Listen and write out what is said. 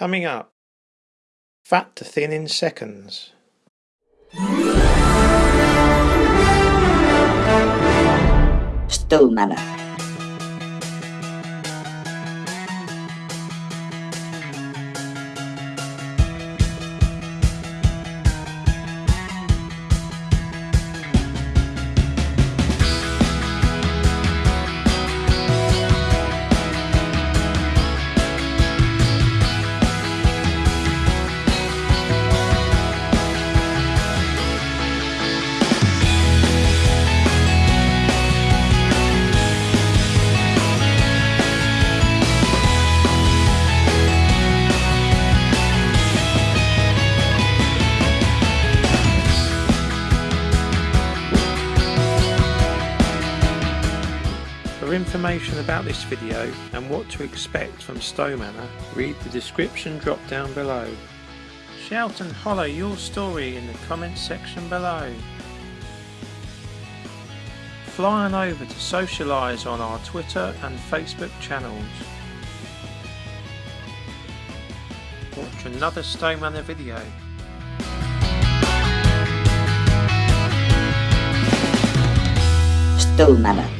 Coming up, fat to thin in seconds. Stowe Manor. For information about this video and what to expect from Stowe Manor, read the description drop down below. Shout and holler your story in the comments section below. Fly on over to socialise on our Twitter and Facebook channels. Watch another Stowe Manor video. Stowe Manor.